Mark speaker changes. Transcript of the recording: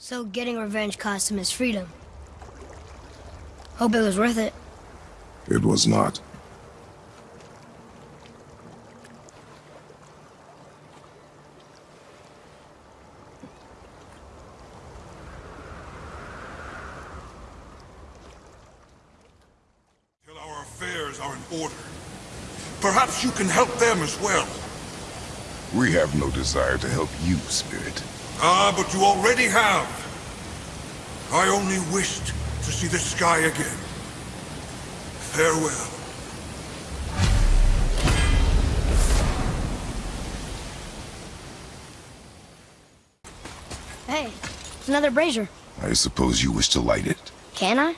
Speaker 1: So getting revenge cost him his freedom. Hope it was worth it.
Speaker 2: It was not.
Speaker 3: Till our affairs are in order. Perhaps you can help them as well.
Speaker 2: We have no desire to help you, Spirit.
Speaker 3: Ah, but you already have. I only wished to see the sky again. Farewell.
Speaker 1: Hey, it's another brazier.
Speaker 2: I suppose you wish to light it.
Speaker 1: Can I?